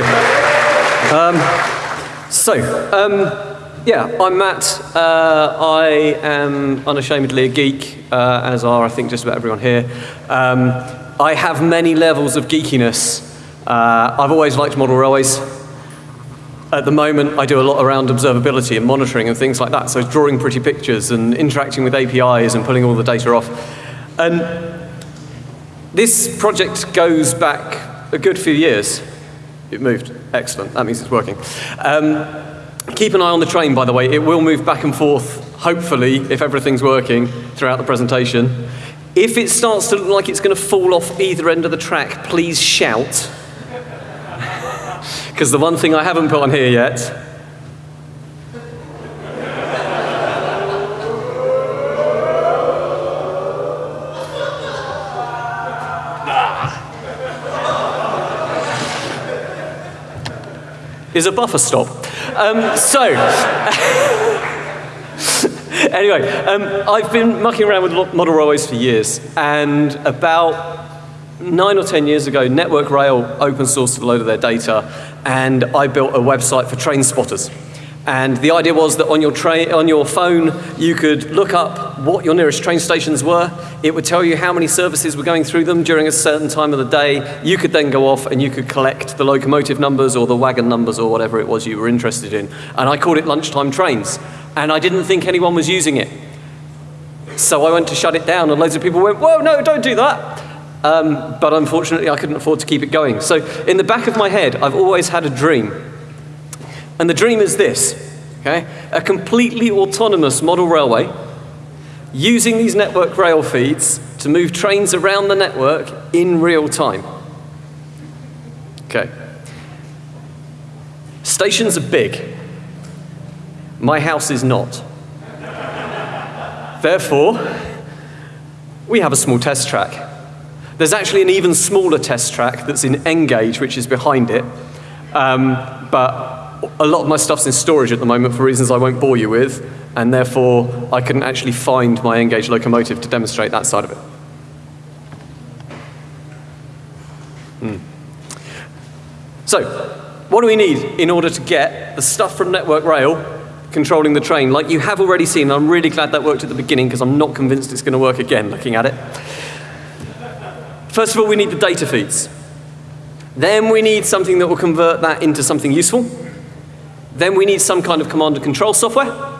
Um, so, um, yeah, I'm Matt. Uh, I am unashamedly a geek, uh, as are I think just about everyone here. Um, I have many levels of geekiness. Uh, I've always liked model railways. At the moment, I do a lot around observability and monitoring and things like that. So drawing pretty pictures and interacting with APIs and pulling all the data off. And this project goes back a good few years. It moved. Excellent. That means it's working. Um, keep an eye on the train, by the way. It will move back and forth, hopefully, if everything's working throughout the presentation. If it starts to look like it's going to fall off either end of the track, please shout because the one thing I haven't put on here yet is a buffer stop. Um, so, anyway, um, I've been mucking around with model railways for years, and about nine or 10 years ago, Network Rail open sourced a load of their data, and I built a website for train spotters. And the idea was that on your, on your phone, you could look up what your nearest train stations were. It would tell you how many services were going through them during a certain time of the day. You could then go off and you could collect the locomotive numbers or the wagon numbers or whatever it was you were interested in. And I called it lunchtime trains. And I didn't think anyone was using it. So I went to shut it down and loads of people went, whoa, no, don't do that. Um, but unfortunately, I couldn't afford to keep it going. So in the back of my head, I've always had a dream. And the dream is this, okay? A completely autonomous model railway using these network rail feeds to move trains around the network in real time. Okay. Stations are big. My house is not. Therefore, we have a small test track. There's actually an even smaller test track that's in N-gauge, which is behind it. Um, but a lot of my stuff's in storage at the moment for reasons I won't bore you with, and therefore I couldn't actually find my N-gauge locomotive to demonstrate that side of it. Hmm. So, what do we need in order to get the stuff from Network Rail controlling the train, like you have already seen. I'm really glad that worked at the beginning because I'm not convinced it's going to work again looking at it. First of all, we need the data feeds. Then we need something that will convert that into something useful. Then we need some kind of command and control software.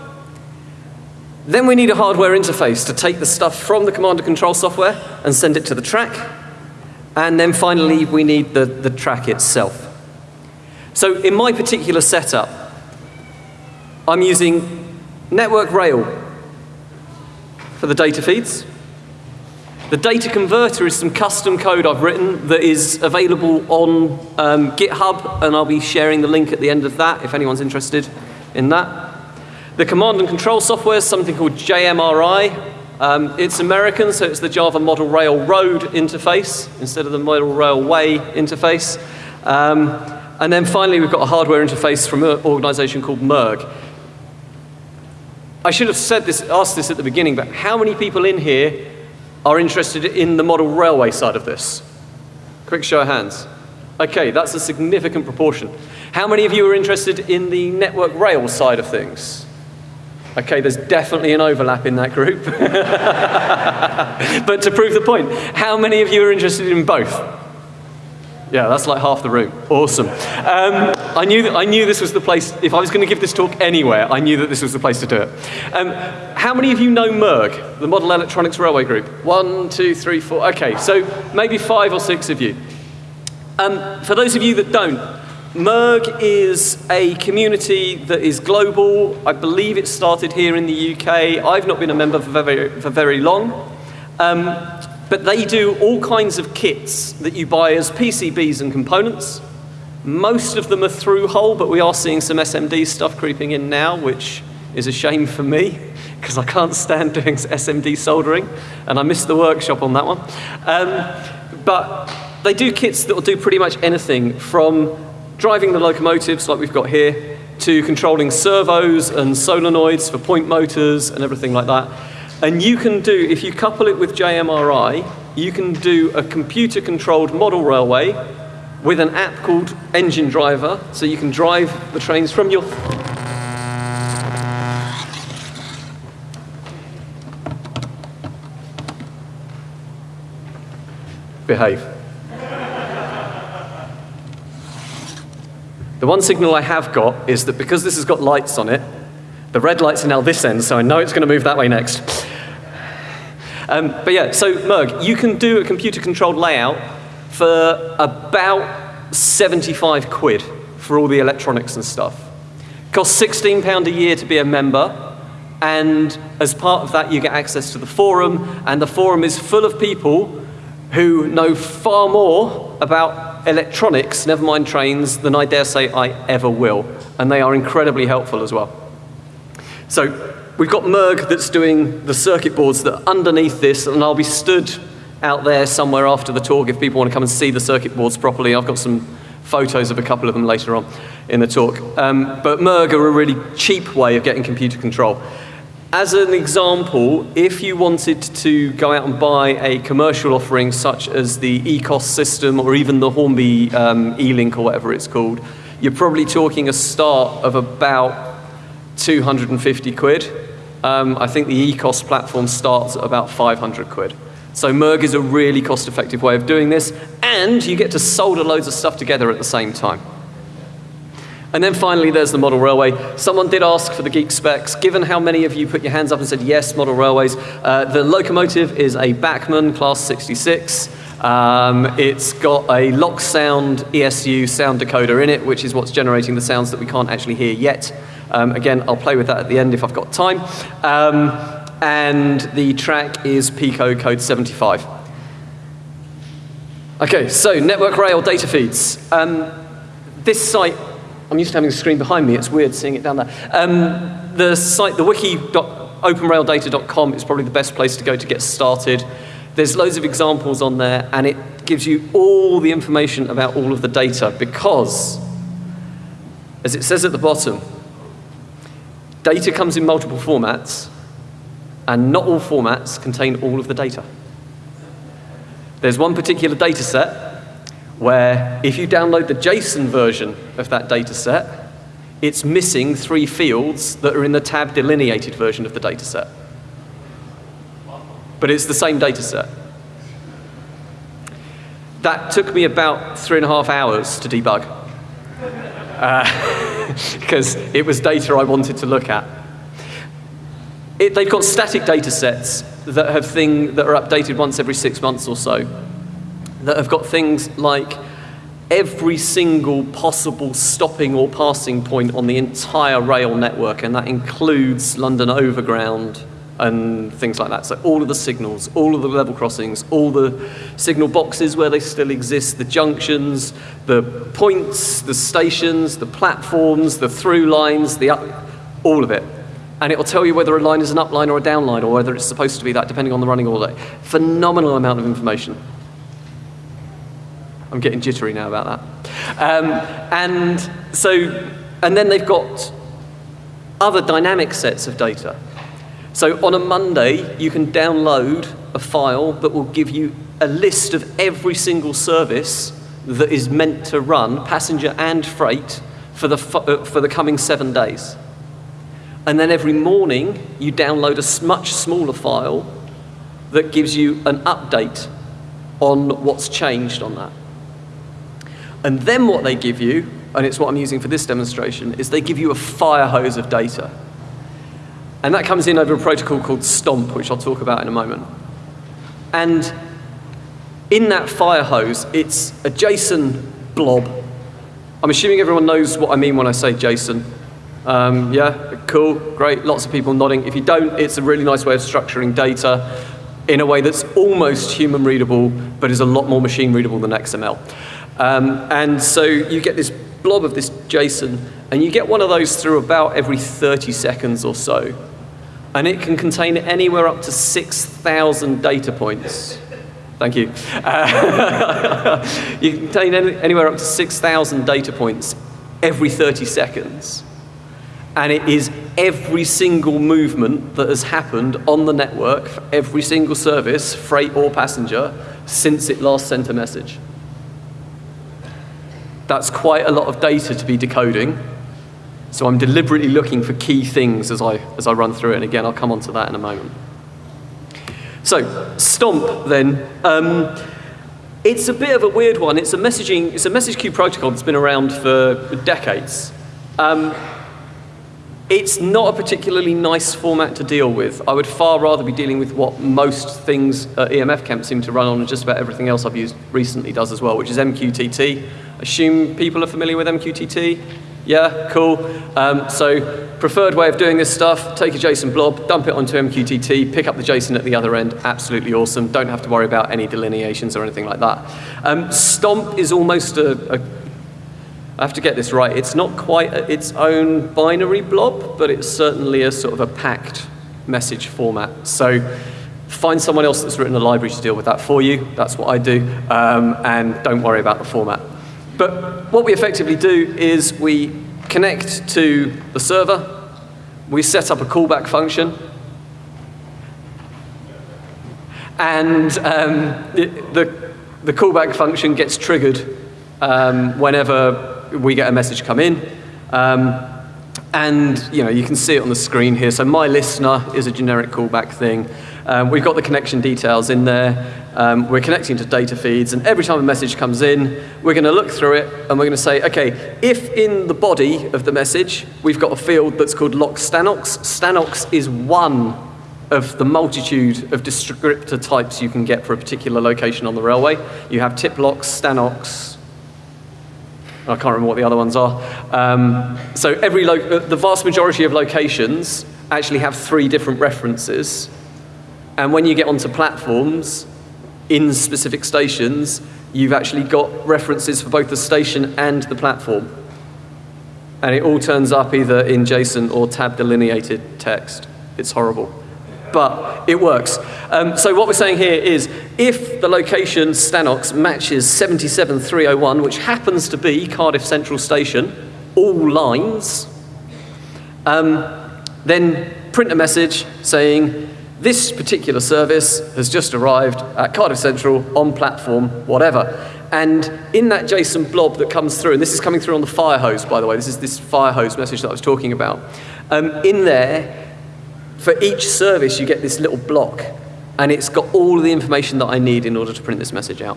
Then we need a hardware interface to take the stuff from the command and control software and send it to the track. And then finally, we need the, the track itself. So in my particular setup, I'm using Network Rail for the data feeds. The data converter is some custom code I've written that is available on um, GitHub, and I'll be sharing the link at the end of that if anyone's interested in that. The command and control software is something called JMRI. Um, it's American, so it's the Java Model Railroad interface instead of the Model Railway interface. Um, and then finally, we've got a hardware interface from an organization called Merg. I should have said this, asked this at the beginning, but how many people in here are interested in the model railway side of this? Quick show of hands. Okay, that's a significant proportion. How many of you are interested in the network rail side of things? Okay, there's definitely an overlap in that group. but to prove the point, how many of you are interested in both? Yeah, that's like half the room. Awesome. Um, I, knew I knew this was the place, if I was going to give this talk anywhere, I knew that this was the place to do it. Um, how many of you know MERG, the Model Electronics Railway Group? One, two, three, four. Okay, so maybe five or six of you. Um, for those of you that don't, MERG is a community that is global. I believe it started here in the UK. I've not been a member for very, for very long. Um, but they do all kinds of kits that you buy as PCBs and components. Most of them are through hole, but we are seeing some SMD stuff creeping in now, which is a shame for me, because I can't stand doing SMD soldering, and I missed the workshop on that one. Um, but they do kits that will do pretty much anything from driving the locomotives, like we've got here, to controlling servos and solenoids for point motors and everything like that. And you can do, if you couple it with JMRI, you can do a computer-controlled model railway with an app called Engine Driver, so you can drive the trains from your behave. the one signal I have got is that because this has got lights on it, the red lights are now this end, so I know it's going to move that way next. Um, but yeah, so Merg, you can do a computer-controlled layout for about 75 quid for all the electronics and stuff. Costs 16 pound a year to be a member, and as part of that you get access to the forum, and the forum is full of people who know far more about electronics, never mind trains, than I dare say I ever will. And they are incredibly helpful as well. So we've got Merg that's doing the circuit boards that underneath this, and I'll be stood out there somewhere after the talk if people want to come and see the circuit boards properly. I've got some photos of a couple of them later on in the talk. Um, but Merg are a really cheap way of getting computer control. As an example, if you wanted to go out and buy a commercial offering such as the ECOS system or even the Hornby um, E-Link or whatever it's called, you're probably talking a start of about 250 quid. Um, I think the ECOS platform starts at about 500 quid. So Merg is a really cost-effective way of doing this, and you get to solder loads of stuff together at the same time. And then finally, there's the model railway. Someone did ask for the geek specs. Given how many of you put your hands up and said yes, model railways, uh, the locomotive is a Bachmann Class 66. Um, it's got a Loksound ESU sound decoder in it, which is what's generating the sounds that we can't actually hear yet. Um, again, I'll play with that at the end if I've got time. Um, and the track is Peco code 75. Okay, so network rail data feeds. Um, this site I'm used to having a screen behind me. It's weird seeing it down there. Um, the site, the wiki.openraildata.com is probably the best place to go to get started. There's loads of examples on there, and it gives you all the information about all of the data because, as it says at the bottom, data comes in multiple formats, and not all formats contain all of the data. There's one particular data set where if you download the JSON version of that data set, it's missing three fields that are in the tab delineated version of the data set. But it's the same data set. That took me about three and a half hours to debug. Because uh, it was data I wanted to look at. It, they've got static data sets that have thing that are updated once every six months or so that have got things like every single possible stopping or passing point on the entire rail network, and that includes London Overground and things like that. So all of the signals, all of the level crossings, all the signal boxes where they still exist, the junctions, the points, the stations, the platforms, the through lines, the up, all of it. And it will tell you whether a line is an up line or a down line, or whether it's supposed to be that, depending on the running order. Phenomenal amount of information. I'm getting jittery now about that. Um, and so, and then they've got other dynamic sets of data. So on a Monday, you can download a file that will give you a list of every single service that is meant to run, passenger and freight, for the, uh, for the coming seven days. And then every morning, you download a much smaller file that gives you an update on what's changed on that. And then what they give you, and it's what I'm using for this demonstration, is they give you a fire hose of data. And that comes in over a protocol called STOMP, which I'll talk about in a moment. And in that fire hose, it's a JSON blob. I'm assuming everyone knows what I mean when I say JSON. Um, yeah, cool, great, lots of people nodding. If you don't, it's a really nice way of structuring data in a way that's almost human readable, but is a lot more machine readable than XML. Um, and so you get this blob of this JSON, and you get one of those through about every 30 seconds or so. And it can contain anywhere up to 6,000 data points. Thank you. Uh, you can contain any, anywhere up to 6,000 data points every 30 seconds. And it is every single movement that has happened on the network for every single service, freight or passenger, since it last sent a message. That's quite a lot of data to be decoding. So I'm deliberately looking for key things as I, as I run through it. And again, I'll come on to that in a moment. So, Stomp then. Um, it's a bit of a weird one. It's a messaging, it's a message queue protocol that's been around for decades. Um, it's not a particularly nice format to deal with. I would far rather be dealing with what most things at EMF Camp seem to run on and just about everything else I've used recently does as well, which is MQTT. Assume people are familiar with MQTT? Yeah, cool. Um, so preferred way of doing this stuff, take a JSON blob, dump it onto MQTT, pick up the JSON at the other end, absolutely awesome. Don't have to worry about any delineations or anything like that. Um, Stomp is almost a, a I have to get this right. It's not quite a, its own binary blob, but it's certainly a sort of a packed message format. So find someone else that's written a library to deal with that for you. That's what I do. Um, and don't worry about the format. But what we effectively do is we connect to the server, we set up a callback function, and um, the, the callback function gets triggered um, whenever we get a message come in. Um, and you know, you can see it on the screen here. So my listener is a generic callback thing. Um, we've got the connection details in there. Um, we're connecting to data feeds, and every time a message comes in, we're going to look through it, and we're going to say, okay, if in the body of the message we've got a field that's called lock stanox, stanox is one of the multitude of descriptor types you can get for a particular location on the railway. You have TIPLOCs, stanox, I can't remember what the other ones are. Um, so every uh, the vast majority of locations actually have three different references. And when you get onto platforms in specific stations, you've actually got references for both the station and the platform. And it all turns up either in JSON or tab delineated text. It's horrible but it works. Um, so what we're saying here is if the location Stanox matches 77301, which happens to be Cardiff Central Station, all lines, um, then print a message saying this particular service has just arrived at Cardiff Central on platform whatever. And in that JSON blob that comes through, and this is coming through on the fire hose, by the way, this is this fire hose message that I was talking about. Um, in there, for each service, you get this little block, and it's got all the information that I need in order to print this message out.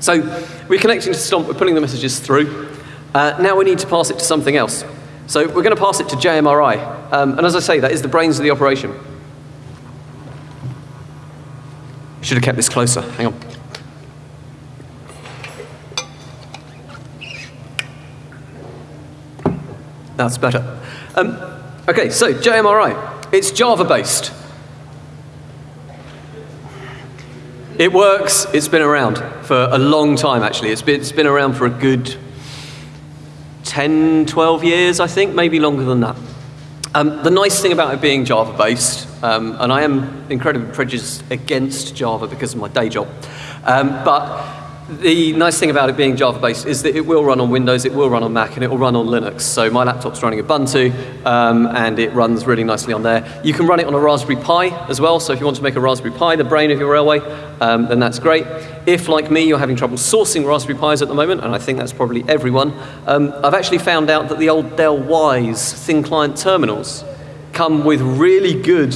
So we're connecting to Stomp, we're pulling the messages through. Uh, now we need to pass it to something else. So we're going to pass it to JMRI. Um, and as I say, that is the brains of the operation. Should have kept this closer. Hang on. That's better. Um, okay, so JMRI. It's Java based. It works, it's been around for a long time actually. It's been, it's been around for a good 10, 12 years, I think, maybe longer than that. Um, the nice thing about it being Java based, um, and I am incredibly prejudiced against Java because of my day job, um, but the nice thing about it being Java-based is that it will run on Windows, it will run on Mac, and it will run on Linux. So my laptop's running Ubuntu, um, and it runs really nicely on there. You can run it on a Raspberry Pi as well, so if you want to make a Raspberry Pi the brain of your railway, um, then that's great. If, like me, you're having trouble sourcing Raspberry Pis at the moment, and I think that's probably everyone, um, I've actually found out that the old Dell Wyse thin client terminals come with really good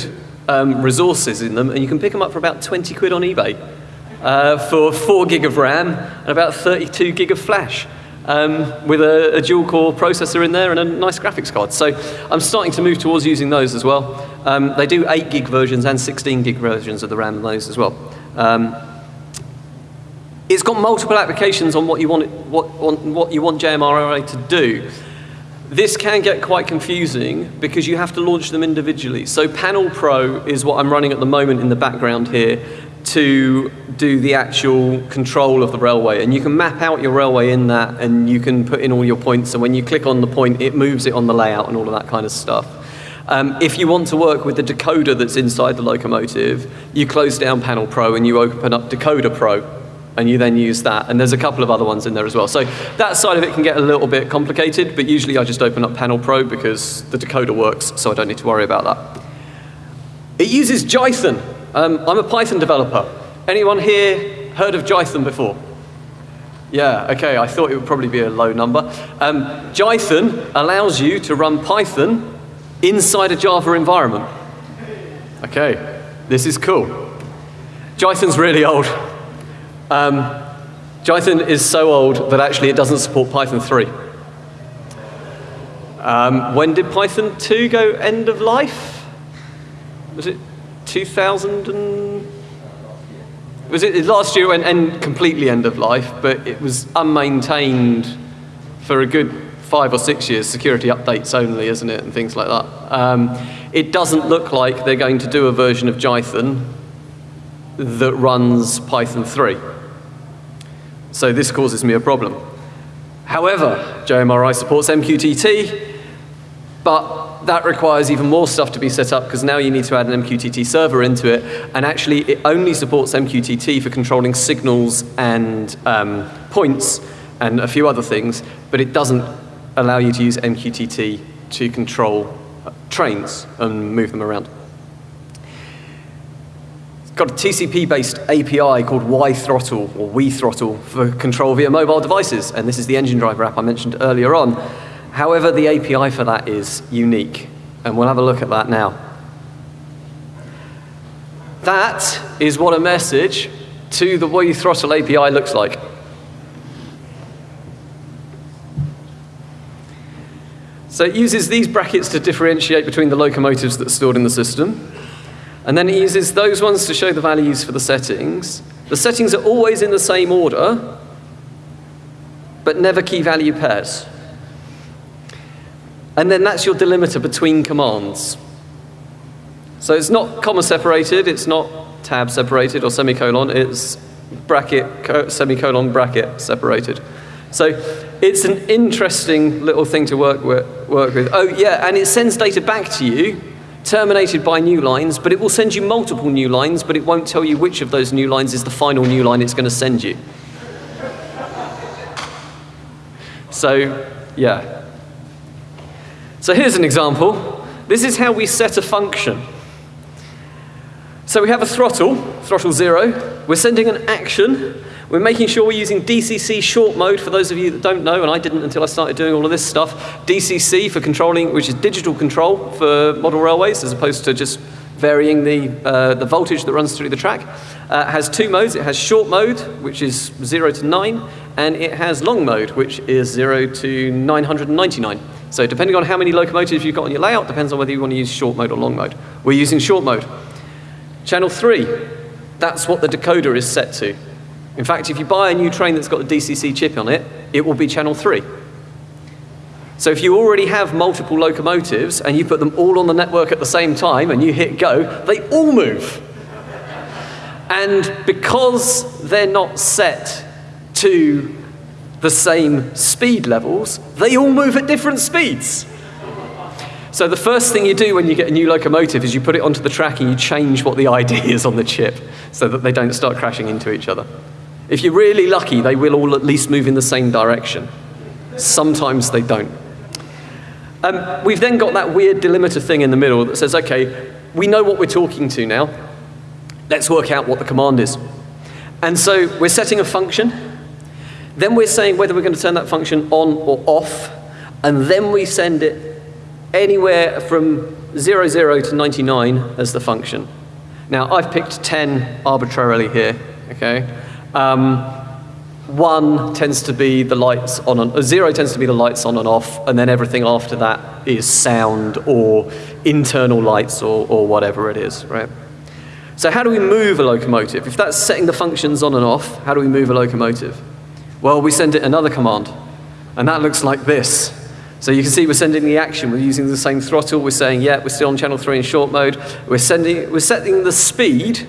um, resources in them, and you can pick them up for about 20 quid on eBay uh, for 4 gig of RAM and about 32 gig of flash. Um, with a, a, dual core processor in there and a nice graphics card. So I'm starting to move towards using those as well. Um, they do 8 gig versions and 16 gig versions of the RAM in those as well. Um, it's got multiple applications on what you want, what, on what you want JMRI to do. This can get quite confusing because you have to launch them individually. So Panel Pro is what I'm running at the moment in the background here to do the actual control of the railway. And you can map out your railway in that and you can put in all your points. And when you click on the point, it moves it on the layout and all of that kind of stuff. Um, if you want to work with the decoder that's inside the locomotive, you close down Panel Pro and you open up Decoder Pro and you then use that. And there's a couple of other ones in there as well. So that side of it can get a little bit complicated, but usually I just open up Panel Pro because the decoder works, so I don't need to worry about that. It uses Jython. Um, I'm a Python developer. Anyone here heard of Jython before? Yeah, okay, I thought it would probably be a low number. Um, Jython allows you to run Python inside a Java environment. Okay, this is cool. Jython's really old. Um, Jython is so old that actually it doesn't support Python 3. Um, when did Python 2 go end of life? Was it 2000 and... Was it last year went end, completely end of life, but it was unmaintained for a good five or six years, security updates only, isn't it, and things like that. Um, it doesn't look like they're going to do a version of Jython that runs Python 3. So this causes me a problem. However, JMRI supports MQTT, but that requires even more stuff to be set up because now you need to add an MQTT server into it, and actually it only supports MQTT for controlling signals and um, points and a few other things, but it doesn't allow you to use MQTT to control uh, trains and move them around. Got a TCP-based API called WiThrottle, or WiThrottle, for control via mobile devices, and this is the engine driver app I mentioned earlier on. However, the API for that is unique, and we'll have a look at that now. That is what a message to the WiThrottle API looks like. So it uses these brackets to differentiate between the locomotives that are stored in the system. And then it uses those ones to show the values for the settings. The settings are always in the same order, but never key value pairs. And then that's your delimiter between commands. So it's not comma separated, it's not tab separated or semicolon, it's bracket, semicolon, bracket separated. So it's an interesting little thing to work with, work with. Oh yeah, and it sends data back to you, terminated by new lines, but it will send you multiple new lines, but it won't tell you which of those new lines is the final new line it's going to send you. So, yeah. So here's an example. This is how we set a function. So we have a throttle, throttle zero. We're sending an action we're making sure we're using DCC short mode, for those of you that don't know, and I didn't until I started doing all of this stuff. DCC for controlling, which is digital control for model railways, as opposed to just varying the, uh, the voltage that runs through the track. Uh, has two modes. It has short mode, which is 0 to 9, and it has long mode, which is 0 to 999. So depending on how many locomotives you've got on your layout, depends on whether you want to use short mode or long mode. We're using short mode. Channel 3, that's what the decoder is set to. In fact, if you buy a new train that's got a DCC chip on it, it will be channel 3. So if you already have multiple locomotives and you put them all on the network at the same time and you hit go, they all move. And because they're not set to the same speed levels, they all move at different speeds. So the first thing you do when you get a new locomotive is you put it onto the track and you change what the ID is on the chip so that they don't start crashing into each other. If you're really lucky, they will all at least move in the same direction. Sometimes they don't. Um, we've then got that weird delimiter thing in the middle that says, okay, we know what we're talking to now. Let's work out what the command is. And so we're setting a function. Then we're saying whether we're going to turn that function on or off. And then we send it anywhere from 00 to 99 as the function. Now, I've picked 10 arbitrarily here, okay? Um, one tends to be the lights on and, uh, zero tends to be the lights on and off, and then everything after that is sound or internal lights or, or whatever it is, right? So how do we move a locomotive? If that's setting the functions on and off, how do we move a locomotive? Well, we send it another command, and that looks like this. So you can see we're sending the action. We're using the same throttle. We're saying, yeah, we're still on channel 3 in short mode. We're, sending, we're setting the speed,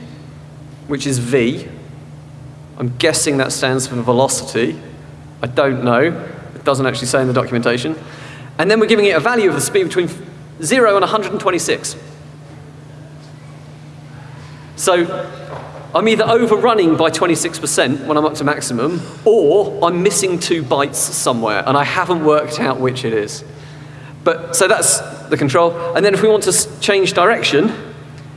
which is v, I'm guessing that stands for velocity. I don't know. It doesn't actually say in the documentation. And then we're giving it a value of the speed between 0 and 126. So I'm either overrunning by 26% when I'm up to maximum, or I'm missing two bytes somewhere, and I haven't worked out which it is. But, so that's the control. And then if we want to change direction,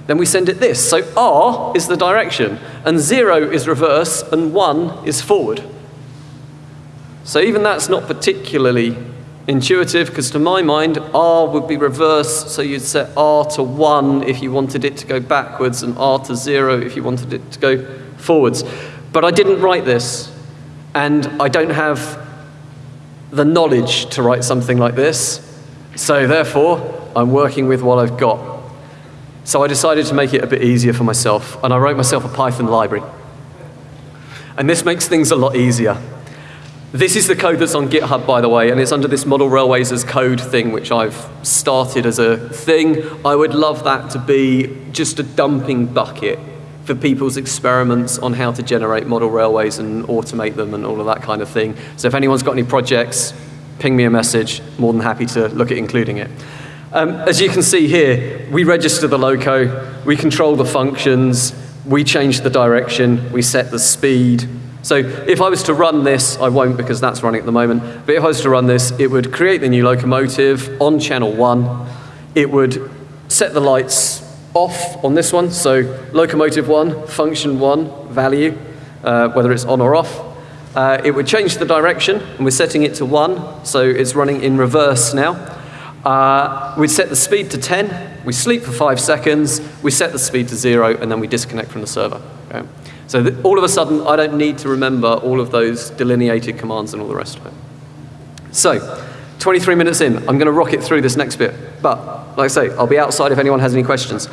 then we send it this. So R is the direction, and 0 is reverse, and 1 is forward. So even that's not particularly intuitive because to my mind, R would be reverse, so you'd set R to 1 if you wanted it to go backwards and R to 0 if you wanted it to go forwards. But I didn't write this, and I don't have the knowledge to write something like this, so therefore, I'm working with what I've got. So I decided to make it a bit easier for myself, and I wrote myself a Python library. And this makes things a lot easier. This is the code that's on GitHub, by the way, and it's under this Model Railways as code thing, which I've started as a thing. I would love that to be just a dumping bucket for people's experiments on how to generate model railways and automate them and all of that kind of thing. So if anyone's got any projects, ping me a message. More than happy to look at including it. Um, as you can see here, we register the loco, we control the functions, we change the direction, we set the speed, so if I was to run this, I won't because that's running at the moment, but if I was to run this, it would create the new locomotive on channel one. It would set the lights off on this one, so locomotive one, function one, value, uh, whether it's on or off. Uh, it would change the direction, and we're setting it to one, so it's running in reverse now. Uh, we'd set the speed to 10, we sleep for five seconds, we set the speed to zero, and then we disconnect from the server. Okay? So all of a sudden, I don't need to remember all of those delineated commands and all the rest of it. So, 23 minutes in, I'm going to rocket through this next bit. But, like I say, I'll be outside if anyone has any questions.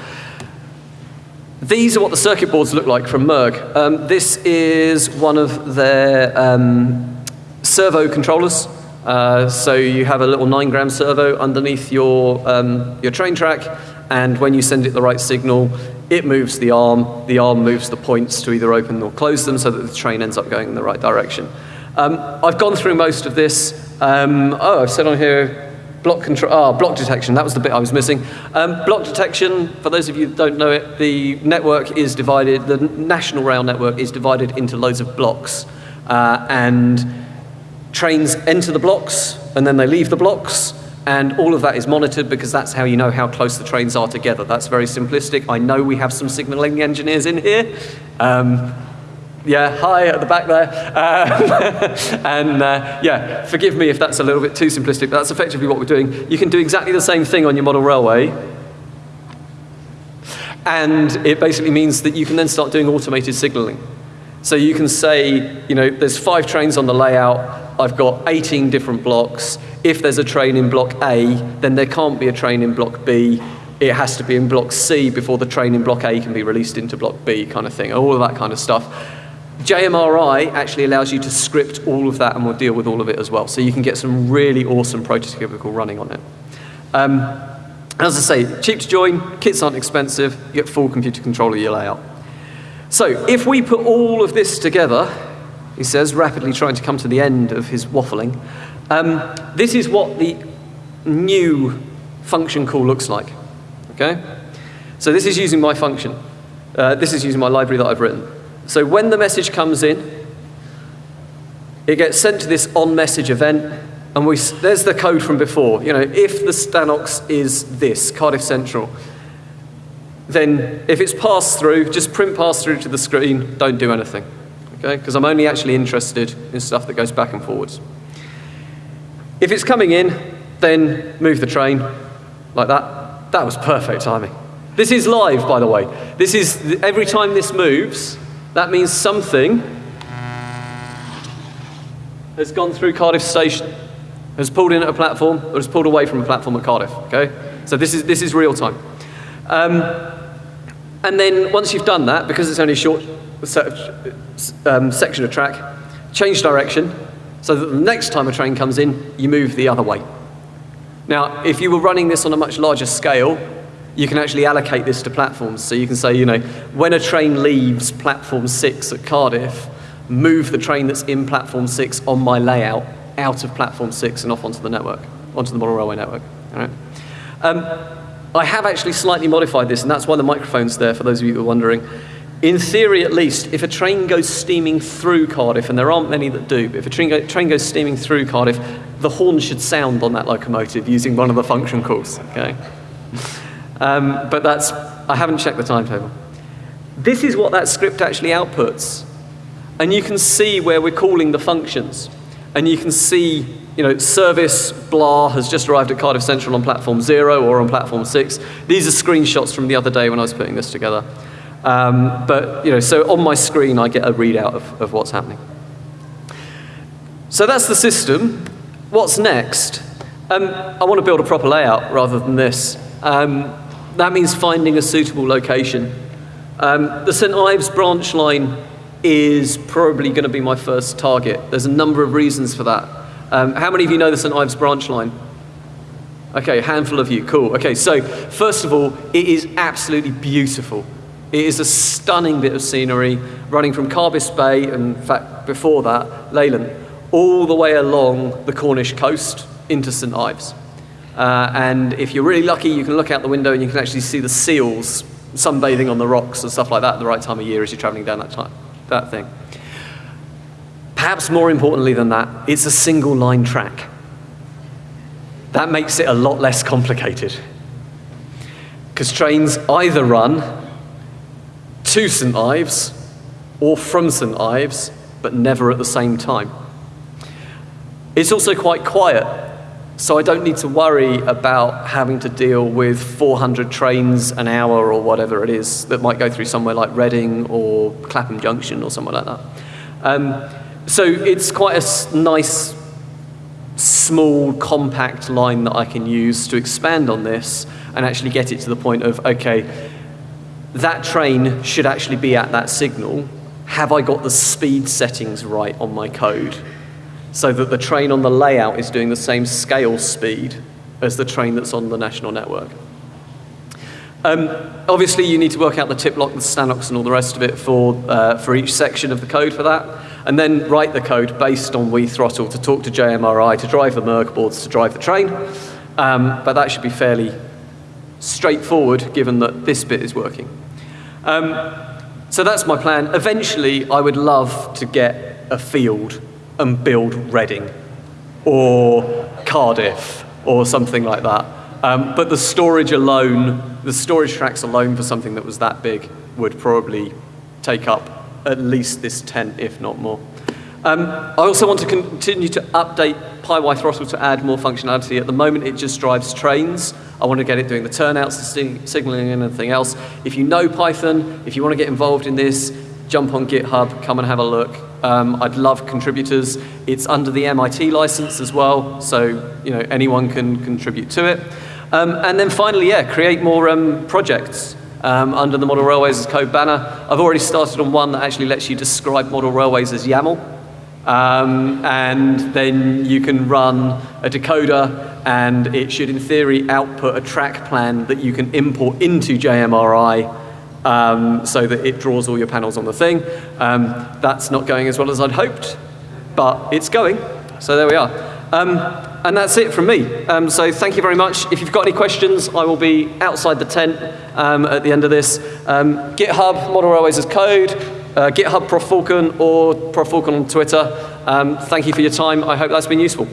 These are what the circuit boards look like from Merg. Um, this is one of their um, servo controllers. Uh, so you have a little 9 gram servo underneath your, um, your train track, and when you send it the right signal, it moves the arm, the arm moves the points to either open or close them so that the train ends up going in the right direction. Um, I've gone through most of this. Um, oh, I've said on here block control, ah, block detection, that was the bit I was missing. Um, block detection, for those of you that don't know it, the network is divided, the national rail network is divided into loads of blocks. Uh, and trains enter the blocks, and then they leave the blocks, and all of that is monitored because that's how you know how close the trains are together. That's very simplistic. I know we have some signaling engineers in here. Um, yeah, hi at the back there. Um, and uh, yeah, forgive me if that's a little bit too simplistic, but that's effectively what we're doing. You can do exactly the same thing on your model railway. And it basically means that you can then start doing automated signaling. So you can say, you know, there's five trains on the layout. I've got 18 different blocks. If there's a train in block A, then there can't be a train in block B. It has to be in block C before the train in block A can be released into block B, kind of thing, all of that kind of stuff. JMRI actually allows you to script all of that and we'll deal with all of it as well. So you can get some really awesome prototypical running on it. Um, as I say, cheap to join, kits aren't expensive, you get full computer control of your layout. So if we put all of this together, he says, rapidly trying to come to the end of his waffling. Um, this is what the new function call looks like. Okay? So this is using my function. Uh, this is using my library that I've written. So when the message comes in, it gets sent to this on-message event, and we, there's the code from before. You know, if the Stanox is this, Cardiff Central, then if it's passed through, just print pass through to the screen, don't do anything okay? Because I'm only actually interested in stuff that goes back and forwards. If it's coming in, then move the train like that. That was perfect timing. This is live, by the way. This is, every time this moves, that means something has gone through Cardiff Station, has pulled in at a platform, or has pulled away from a platform at Cardiff, okay? So this is, this is real time. Um, and then once you've done that, because it's only short um, section of track, change direction, so that the next time a train comes in, you move the other way. Now, if you were running this on a much larger scale, you can actually allocate this to platforms. So you can say, you know, when a train leaves platform six at Cardiff, move the train that's in platform six on my layout out of platform six and off onto the network, onto the model railway network. All right? Um, I have actually slightly modified this, and that's why the microphone's there, for those of you who are wondering. In theory, at least, if a train goes steaming through Cardiff, and there aren't many that do, but if a train, go, train goes steaming through Cardiff, the horn should sound on that locomotive using one of the function calls, okay? Um, but that's, I haven't checked the timetable. This is what that script actually outputs. And you can see where we're calling the functions. and you can see, you know, service blah has just arrived at Cardiff Central on platform zero or on platform six. These are screenshots from the other day when I was putting this together. Um, but, you know, so on my screen I get a readout of, of what's happening. So that's the system. What's next? Um, I want to build a proper layout rather than this. Um, that means finding a suitable location. Um, the St Ives branch line is probably going to be my first target. There's a number of reasons for that. Um, how many of you know the St Ives branch line? Okay, a handful of you, cool. Okay, so first of all, it is absolutely beautiful. It is a stunning bit of scenery running from Carbis Bay, and in fact, before that, Lelant, all the way along the Cornish coast into St Ives. Uh, and if you're really lucky, you can look out the window and you can actually see the seals sunbathing on the rocks and stuff like that at the right time of year as you're traveling down that, time, that thing. Perhaps more importantly than that, it's a single line track. That makes it a lot less complicated. Because trains either run to St Ives or from St Ives, but never at the same time. It's also quite quiet, so I don't need to worry about having to deal with 400 trains an hour or whatever it is that might go through somewhere like Reading or Clapham Junction or somewhere like that. Um, so it's quite a nice, small, compact line that I can use to expand on this and actually get it to the point of, okay, that train should actually be at that signal. Have I got the speed settings right on my code? so that the train on the layout is doing the same scale speed as the train that's on the national network. Um, obviously, you need to work out the TIPLOC, the stanox, and all the rest of it for, uh, for each section of the code for that, and then write the code based on WiThrottle to talk to JMRI, to drive the Merg boards, to drive the train. Um, but that should be fairly straightforward, given that this bit is working. Um, so that's my plan. Eventually, I would love to get a field and build Reading or Cardiff or something like that. Um, but the storage alone, the storage tracks alone for something that was that big would probably take up at least this tent, if not more. Um, I also want to continue to update PyWiThrottle to add more functionality. At the moment, it just drives trains. I want to get it doing the turnouts, the signaling, and everything else. If you know Python, if you want to get involved in this, jump on GitHub, come and have a look. Um, I'd love contributors. It's under the MIT license as well, so you know anyone can contribute to it. Um, and then finally, yeah, create more um, projects um, under the Model Railways as code banner. I've already started on one that actually lets you describe model railways as YAML. Um, and then you can run a decoder and it should in theory output a track plan that you can import into JMRI um, so that it draws all your panels on the thing. Um, that's not going as well as I'd hoped, but it's going. So there we are. Um, and that's it from me. Um, so thank you very much. If you've got any questions, I will be outside the tent um, at the end of this. GitHub, Model Railways as code, uh, GitHub Prof Falcon or Prof Falcon on Twitter. thank you for your time. I hope that's been useful.